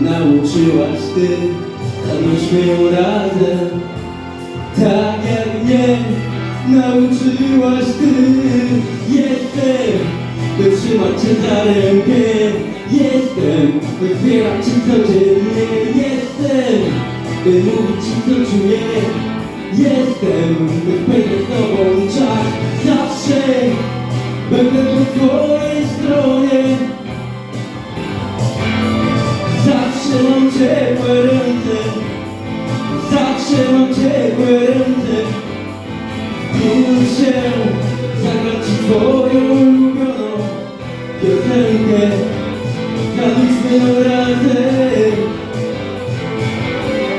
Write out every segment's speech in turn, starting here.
Nauczyłaś ty Zamieć ją razem. Tak jak mnie nauczyłaś ty. Jestem, by trzymać cię za rękę. Jestem, by wspierać cię codziennie. Jestem, by mówić ci co czuję. Jestem, by spędzać z tobą czas. Zawsze będę po twojej stronie Zawsze mam ciepłe ręce. Zawsze mam ciepłe ręce. Muszę zagrać ci twoją ulubioną piosenkę. Zgadliśmy razem.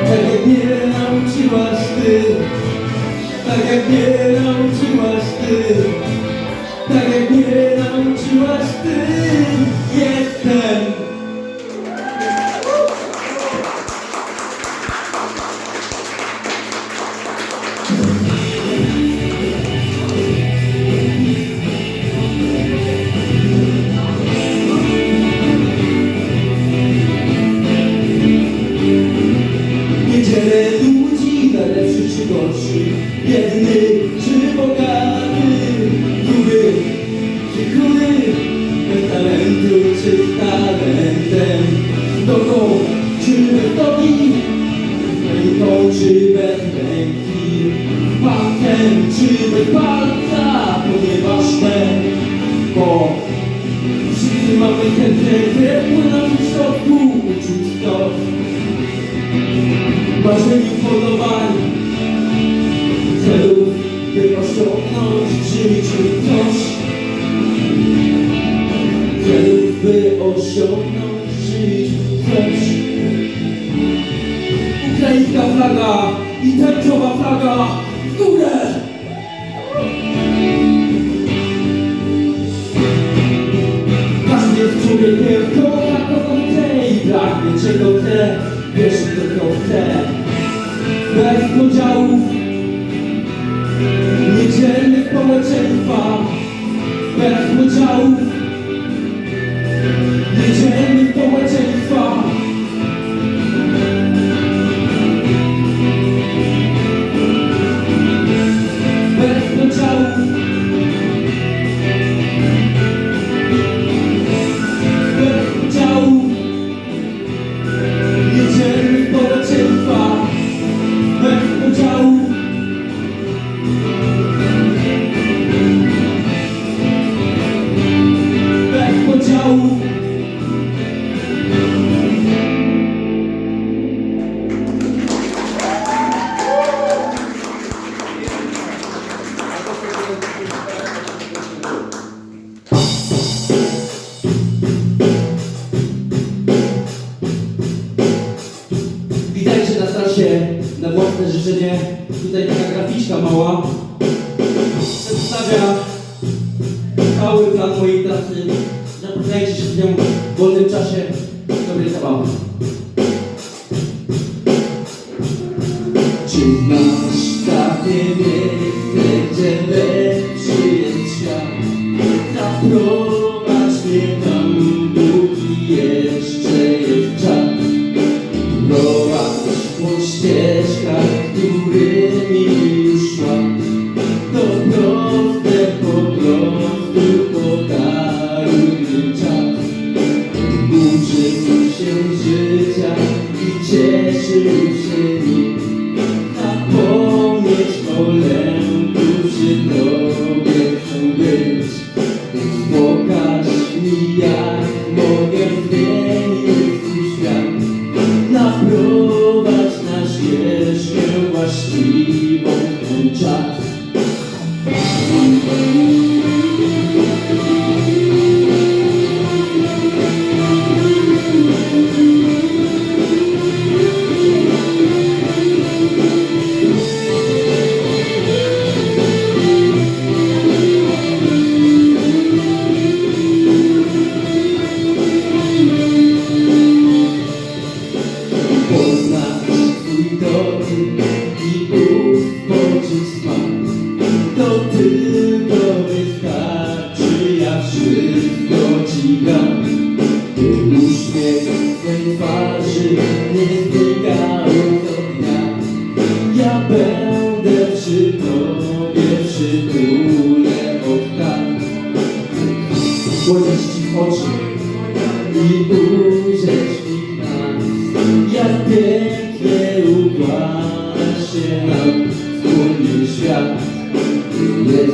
Tak jak mnie nauczyłaś ty. Tak jak mnie nauczyłaś ty. Tak jak mnie nauczyłaś ty. Jestem palca To nieważne Bo wszyscy mamy serce Które płyną w środku Uczuć to. Marzeń i podobań celów, by osiągnąć w życiu coś. Celów, by osiągnąć w coś. Ukraińska flaga i tęczowa flaga Bez podziałów,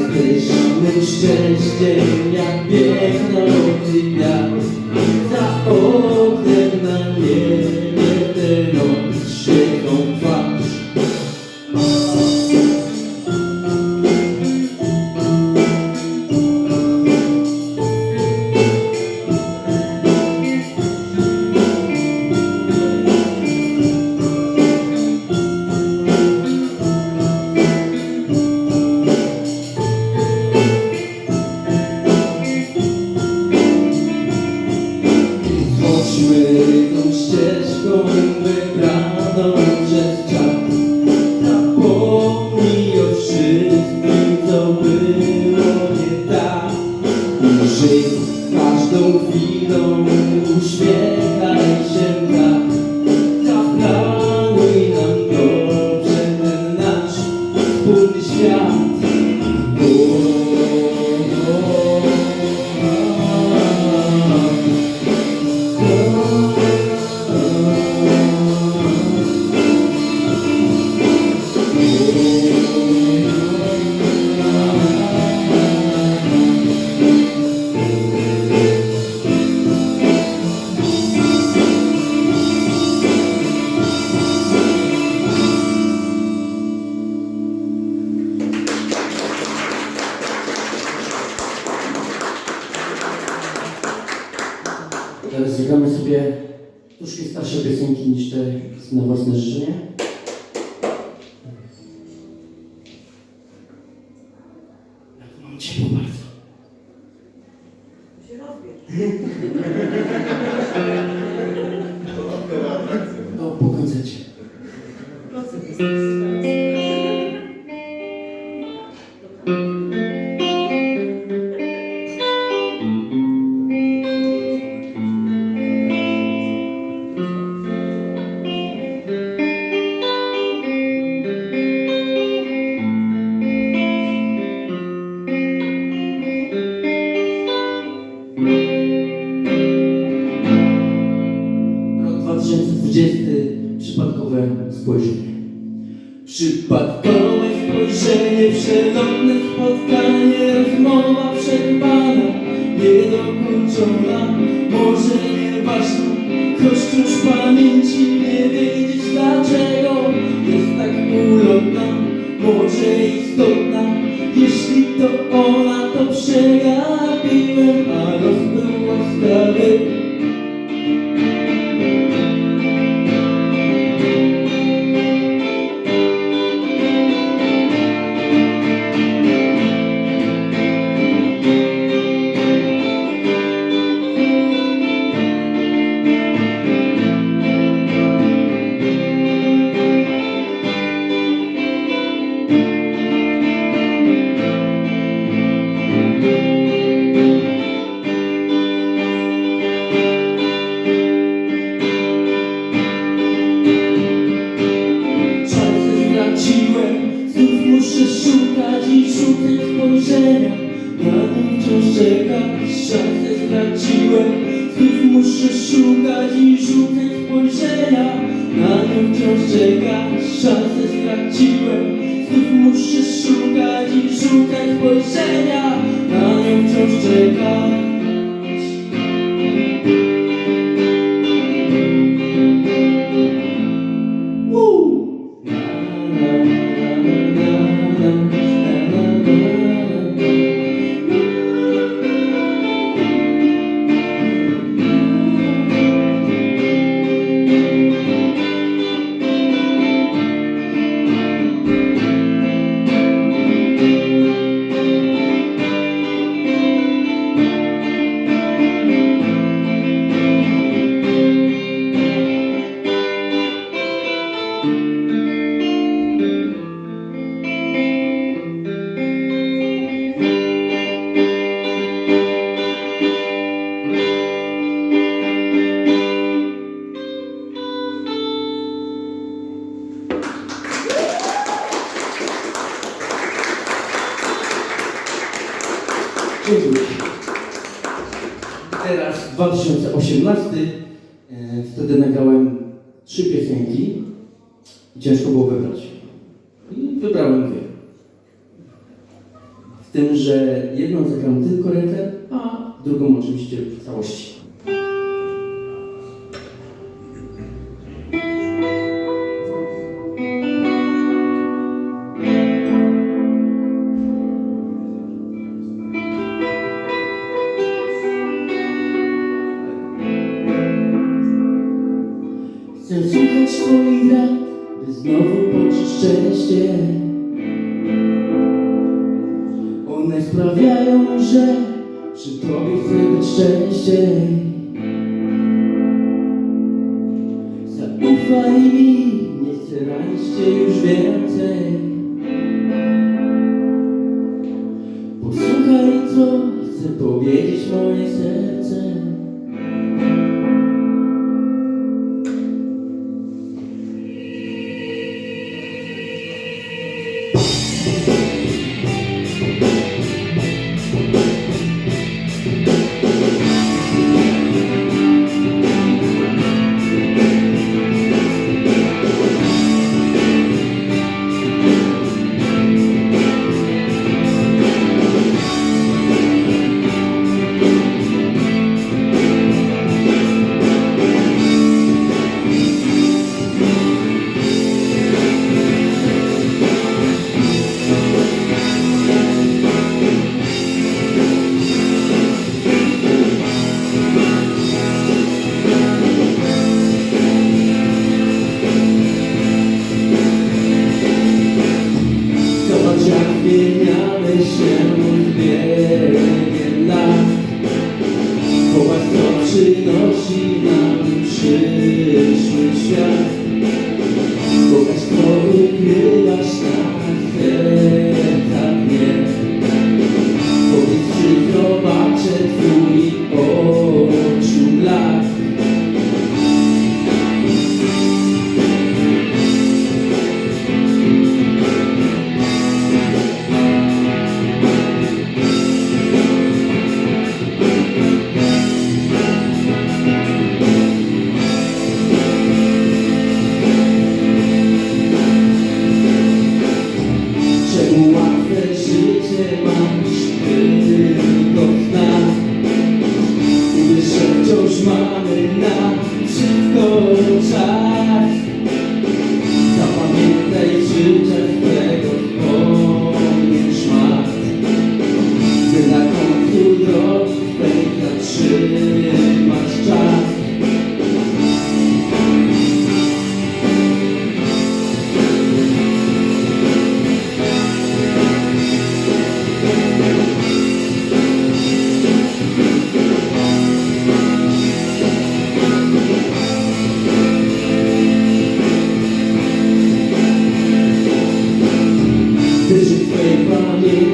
pysznym szczęściem jak biegnący gwiazd za oknem na niebie. Jeśli to ona, to szukać twoich rad, by znowu poczuć szczęście. One sprawiają, że przy tobie chcę być szczęście. Zaufaj mi, nie chcę ranić cię już więcej. Posłuchaj, co chcę powiedzieć moje serce.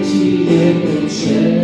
纪念的全。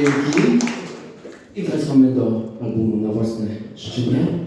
Dzięki. I wracamy do albumu na własne życzenie.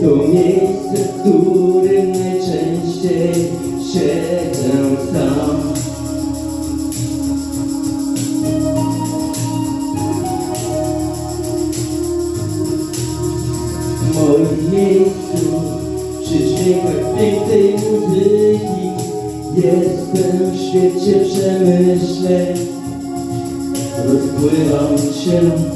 to miejsce, w którym najczęściej siedzę sam. W moim miejscu, przy dźwiękach pięknej muzyki, jestem w świecie przemyśleń, rozpływam się.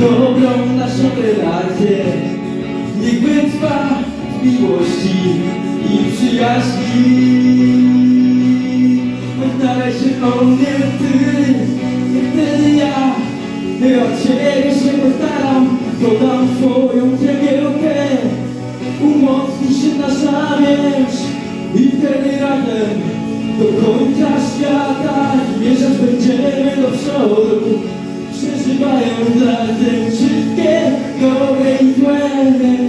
dobrą naszą relację Niech wytrwa w miłości i przyjaźni. Oddalaj się o mnie ty, nie wtedy ja Ty od siebie się postaram, podam swoją cegiełkę. Umocni się nasza więź i wtedy razem do końca świata Mierzać będziemy do przodu. 내 눈앞에 칠게. 너의 외면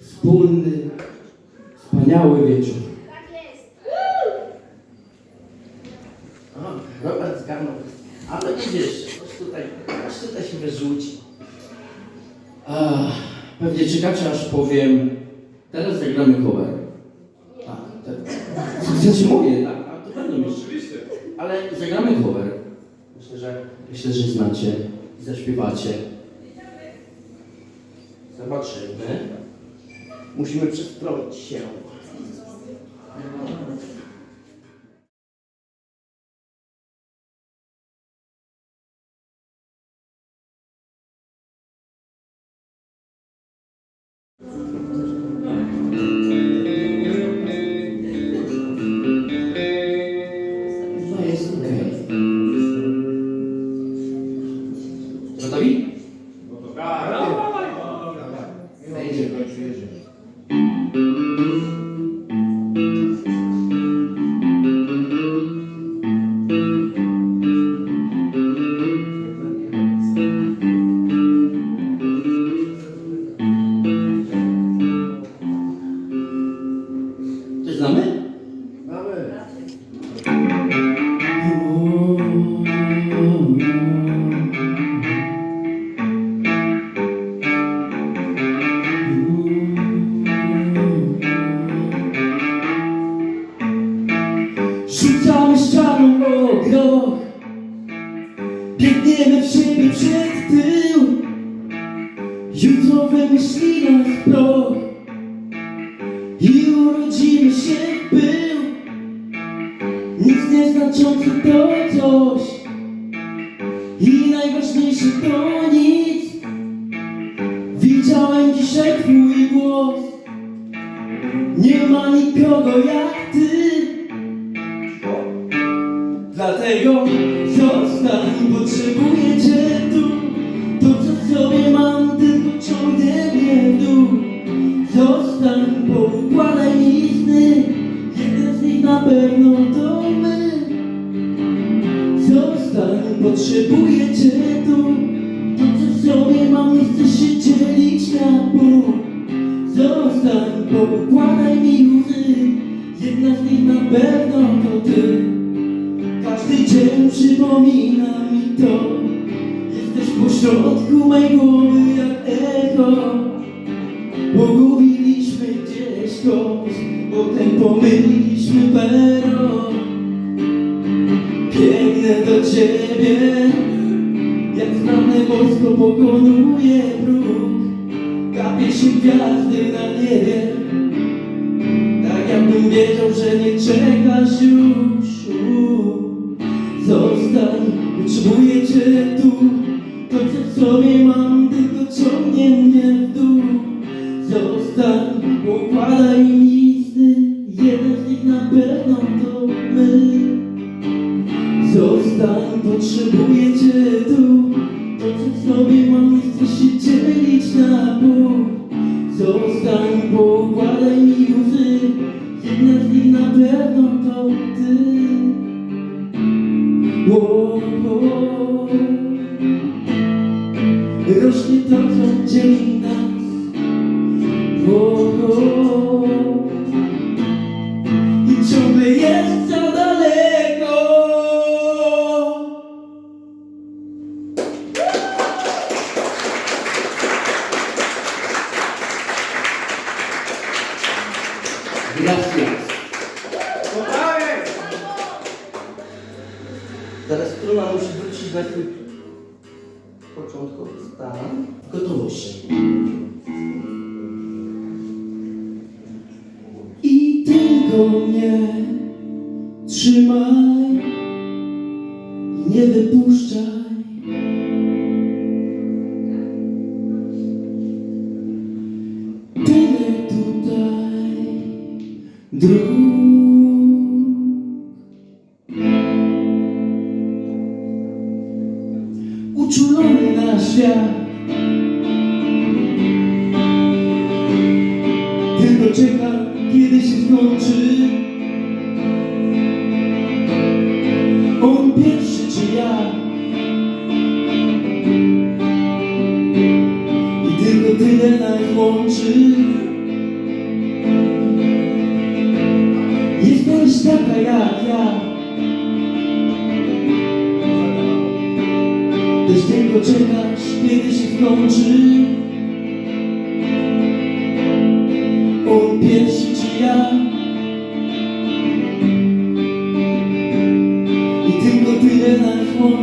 wspólny, wspaniały wieczór. Tak jest. O, Robert zgarnął. Ale widzisz, ktoś tutaj, ktoś tutaj się wyrzuci. Pewnie czekacie, aż powiem, teraz zagramy cover. Tak, tak. Co mówię, tak? A to będą już. Oczywiście. Ale zagramy cover. Myślę, że, myślę, że znacie i zaśpiewacie. Zobaczymy. Musimy przestroić się.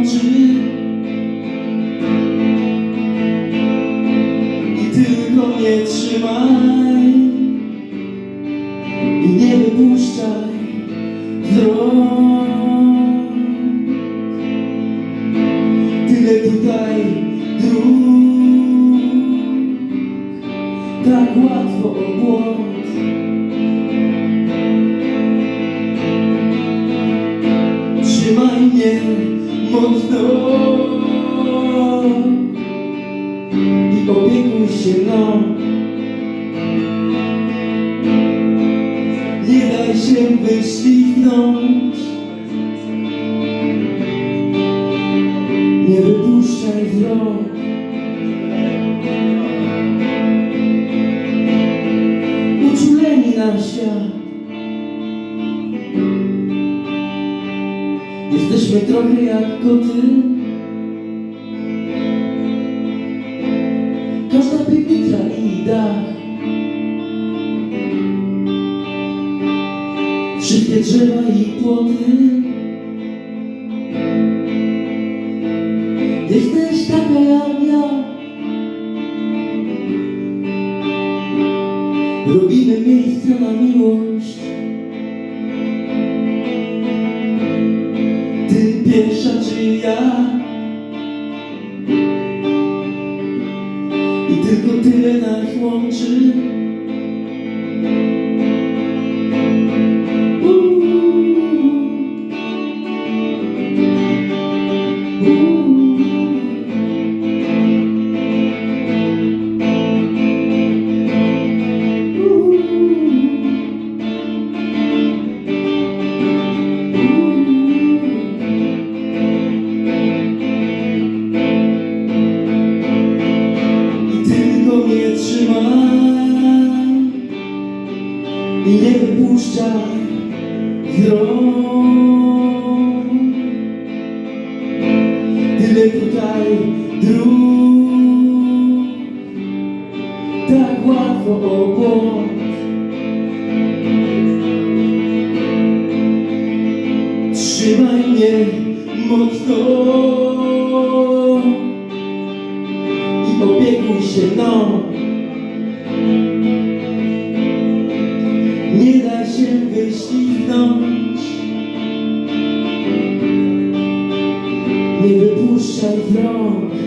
Łączy I tylko mnie trzymaj wypuszczaj z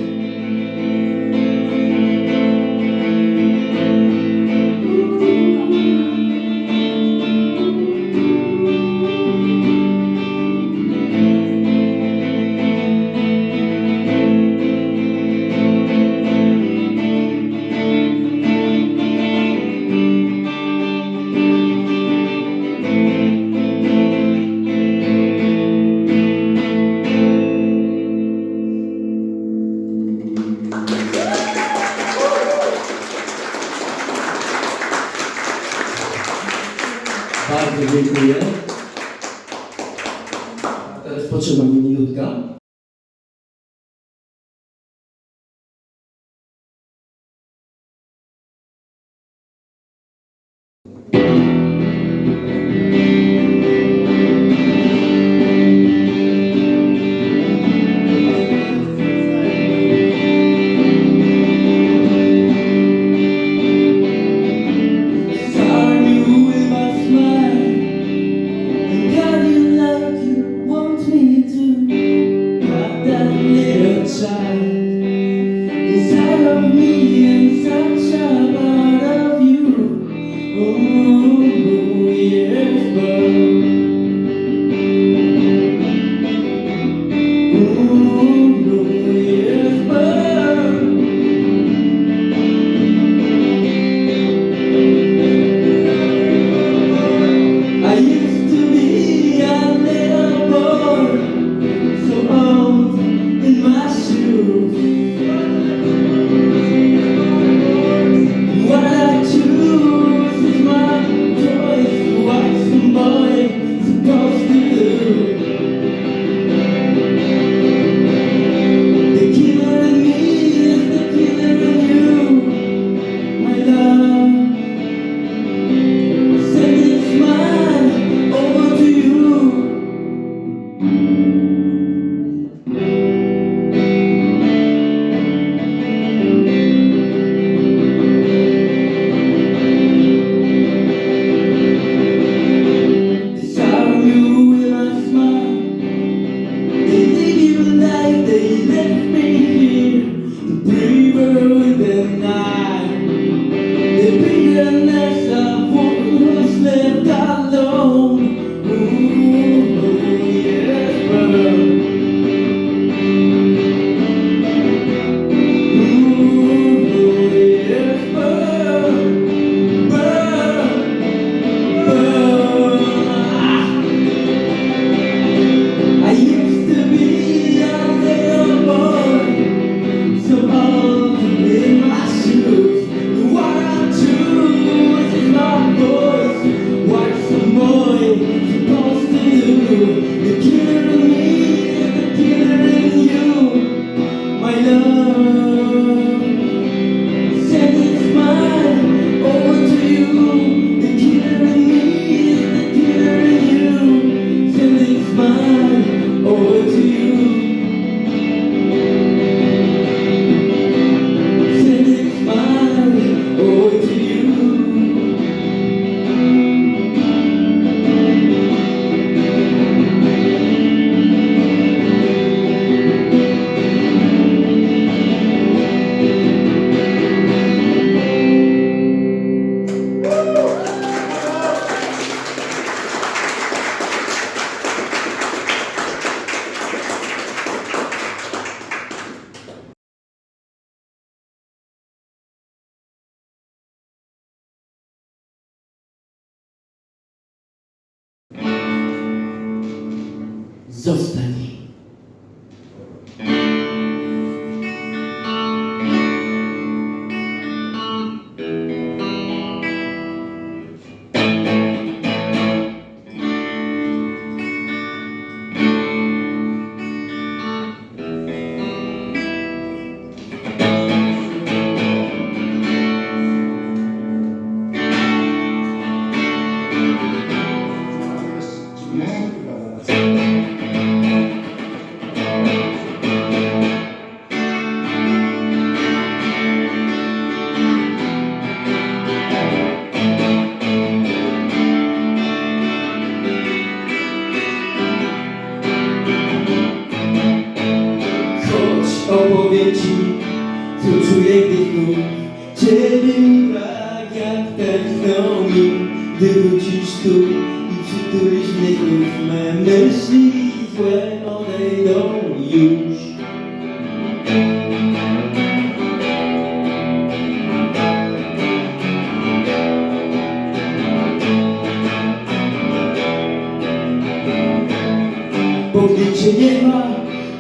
Podjęcie nie ma.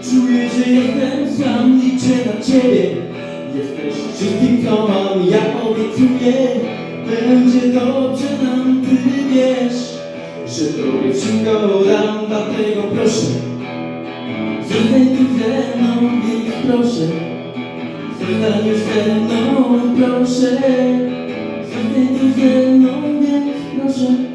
Czuję, że jestem sam Liczę na Ciebie. Jesteś wszystkim, co mam. Ja obiecuję Będzie dobrze nam Ty wiesz Że Tobie wszystko dam Dlatego proszę Zostań tu ze mną Więc proszę. Zostań już ze mną Proszę. Zostań tu ze mną Więc proszę.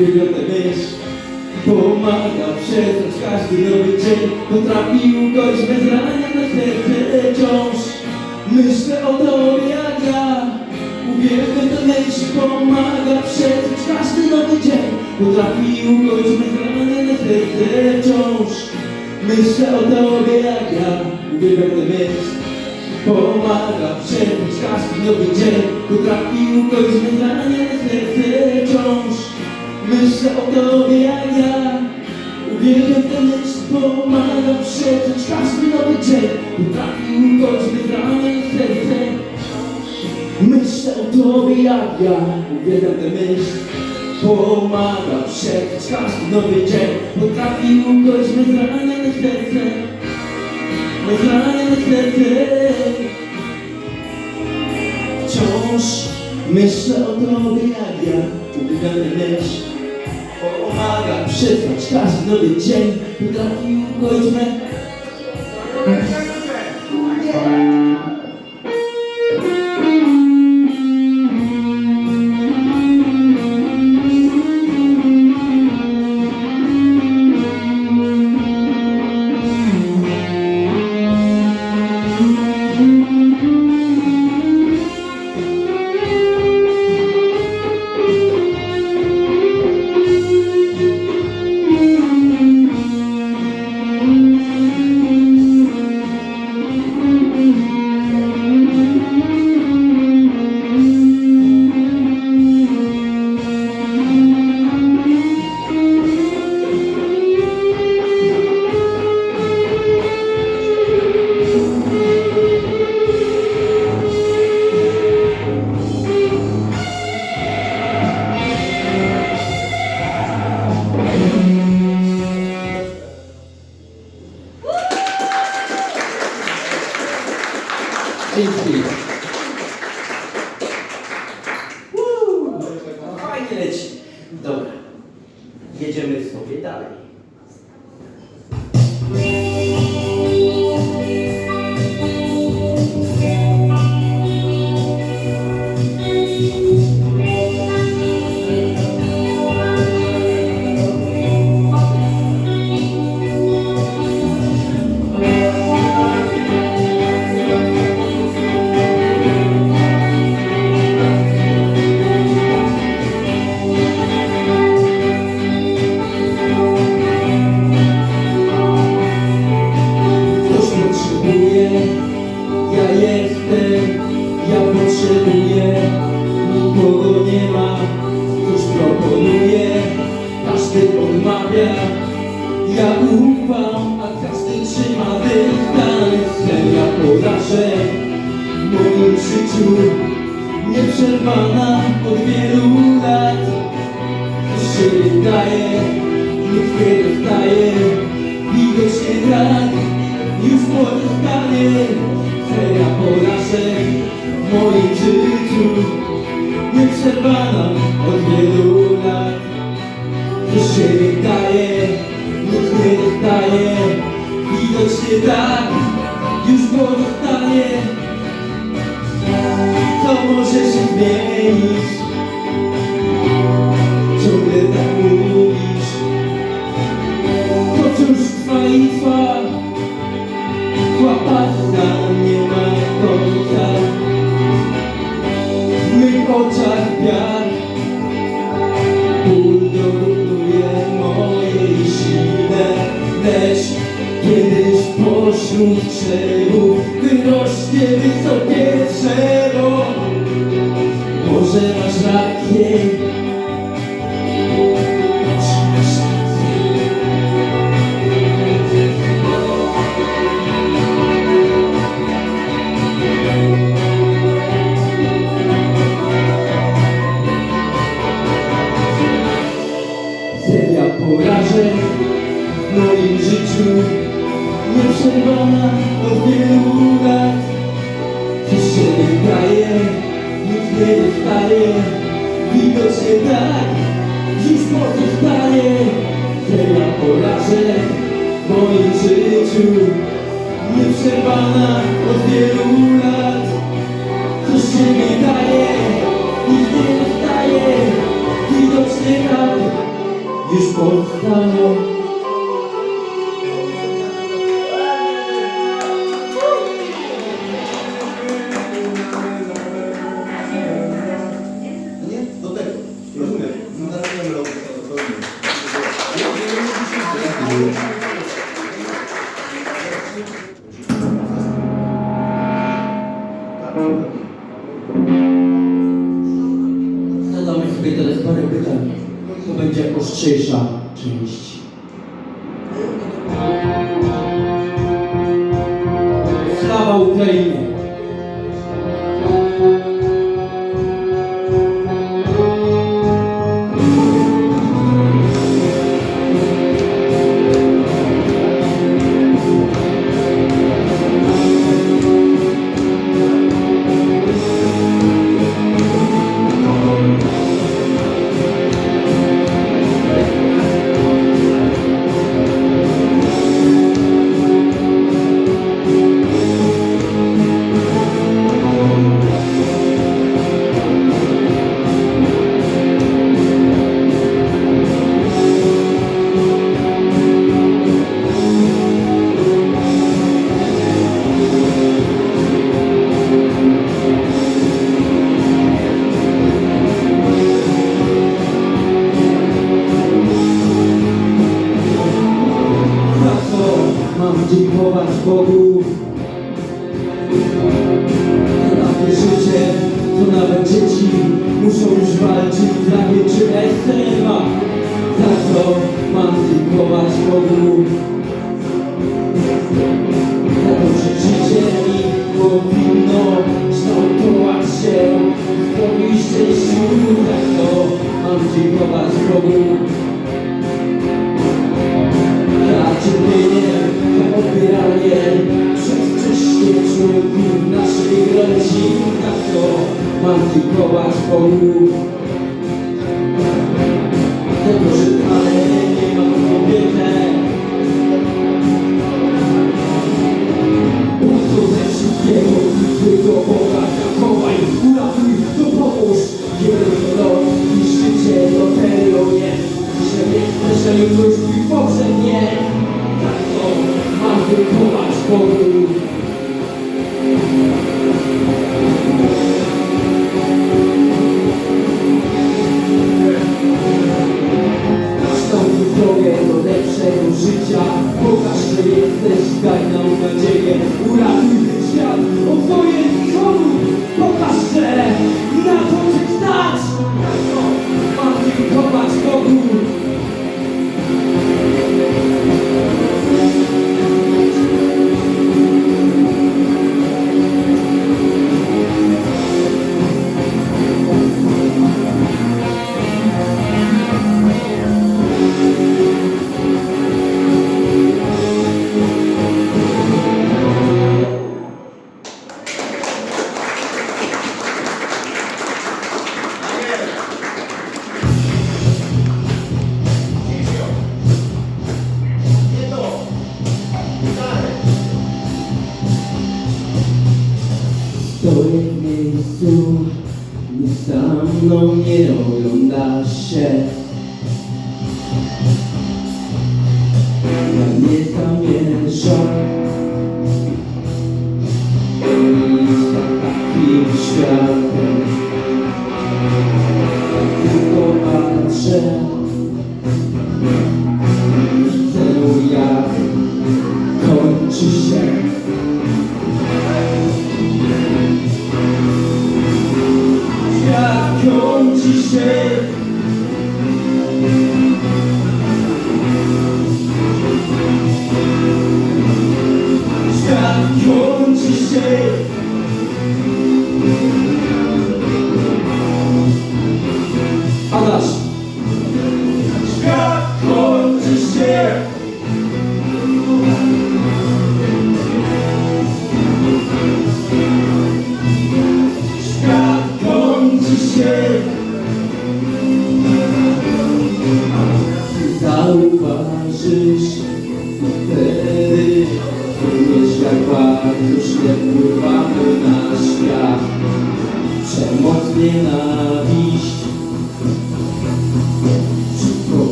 Myśl Pomaga przetrwać każdy nowy dzień Potrafi ukoić bez rania na serce Wciąż myślę o tobie jak ja Uwielbiam tę myśl Pomaga przetrwać każdy nowy dzień Potrafi ukoić bez rania na serce Wciąż myślę o tobie jak ja Uwielbiam tę myśl Pomaga przetrwać każdy nowy dzień Potrafi ukoić wyznanie na serce jak ja Uwielbiam tę myśl Pomaga przetrwać każdy nowy dzień. Potrafi ukoić wyznanie na serce Wyznanie na serce. Wciąż myślę o tobie jak ja Uwielbiam tę myśl Pomaga przetrwać każdy nowy dzień. Potrafi ukoić me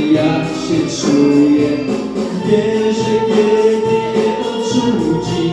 jak się czuje. Wie, że kiedy nie odrzuci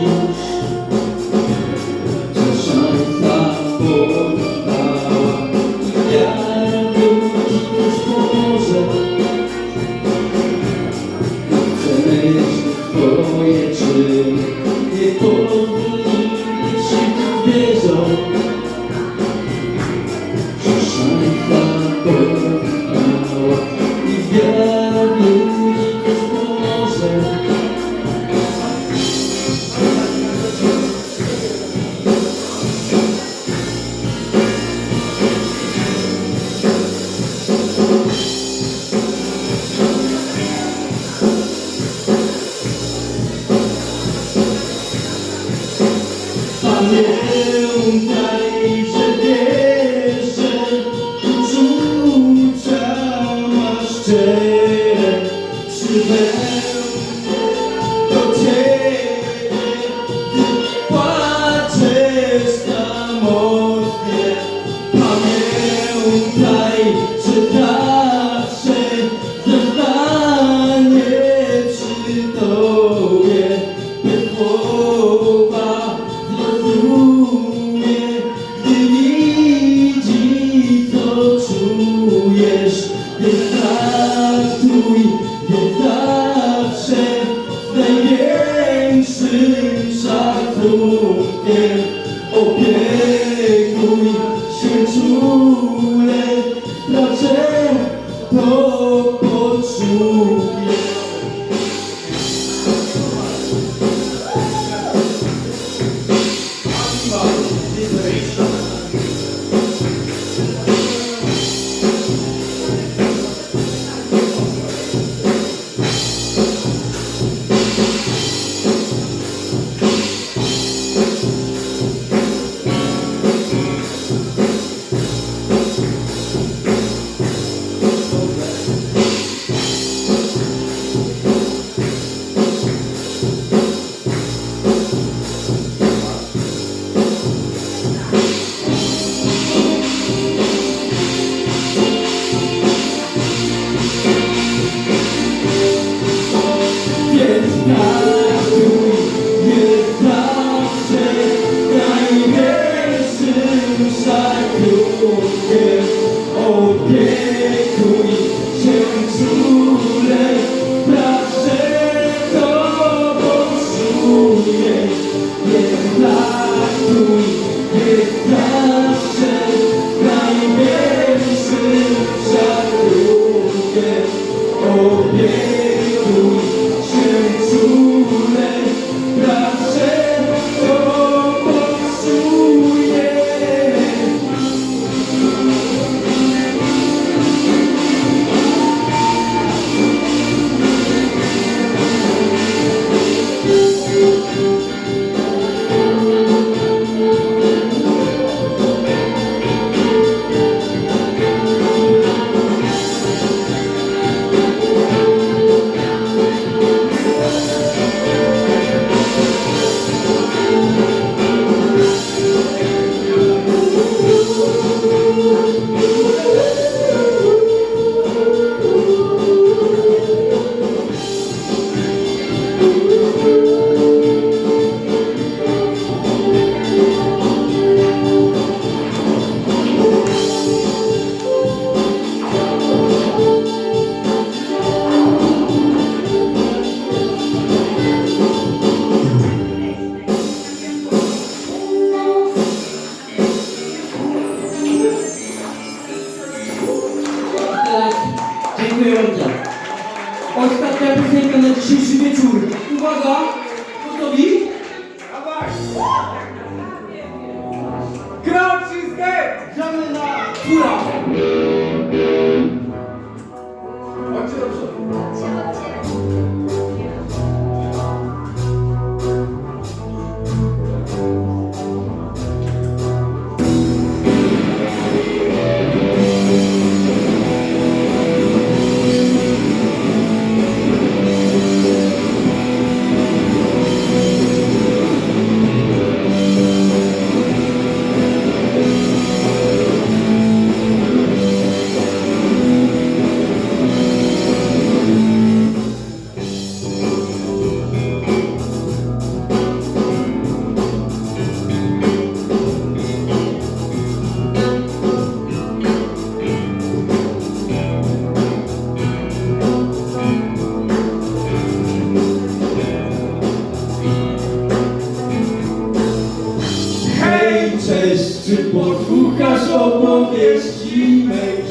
cześć, czy posłuchasz opowieści mej?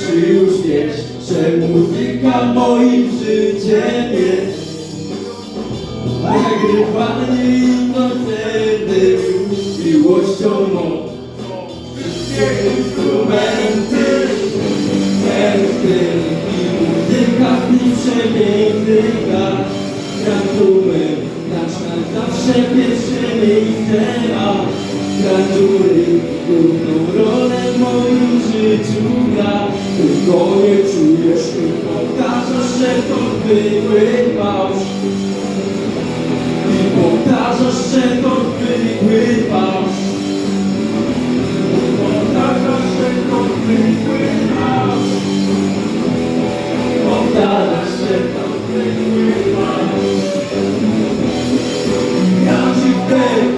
Czy już wiesz, że muzyka moim życiem jest? Nagrywanie i koncerty miłością mą Wszystkie instrumenty, teksty i muzyka w tym przepięknych lat Gratumy, gracz na zawsze pierwsze miejsce ma Gratury, główną rolę w moim życiu gra Tylko nie czujesz i powtarzasz, że to zwykły fałsz i powtarzasz, że to zwykły fałsz Powtarzasz, że to zwykły fałsz Powtarzasz, że to zwykły fałsz Ja ci chcę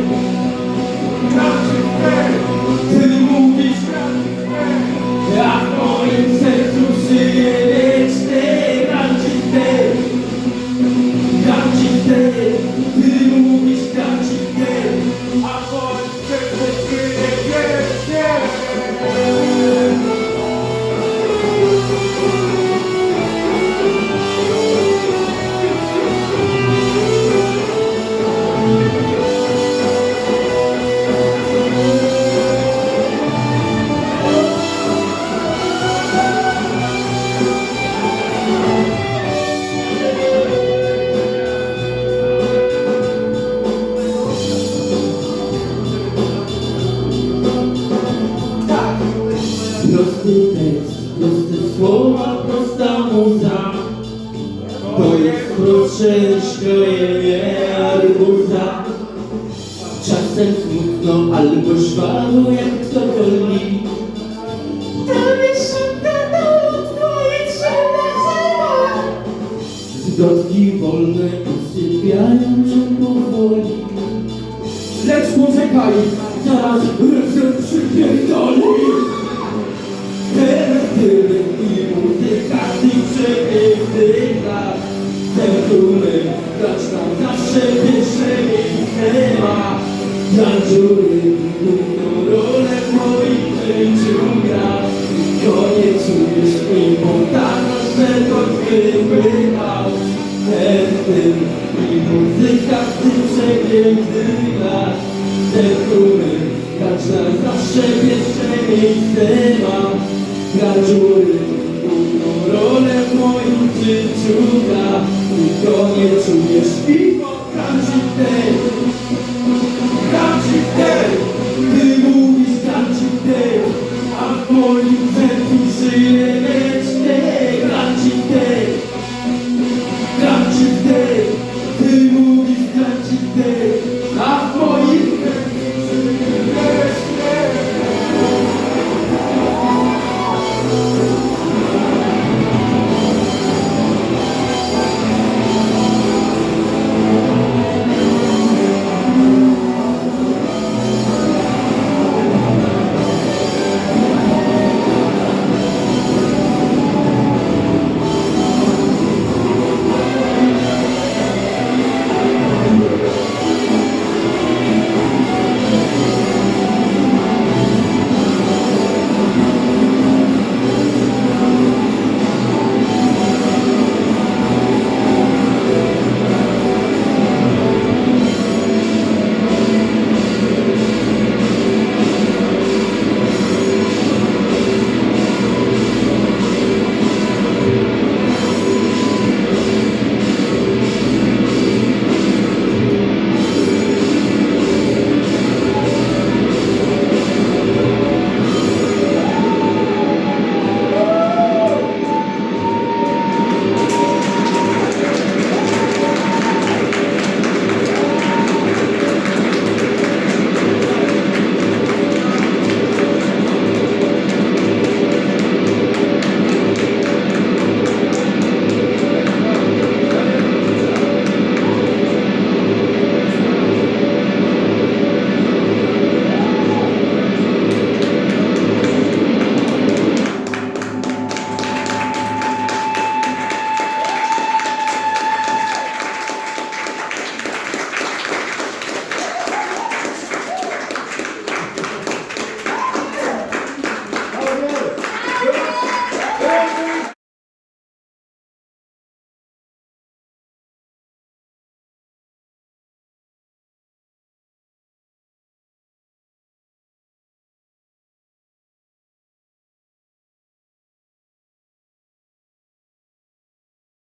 przepięknych lat Ten, który każda zawsze jeszcze miejsce ma. Tanżury, główną rolę w moim życiu gra. Tylko nie czujesz importantności tej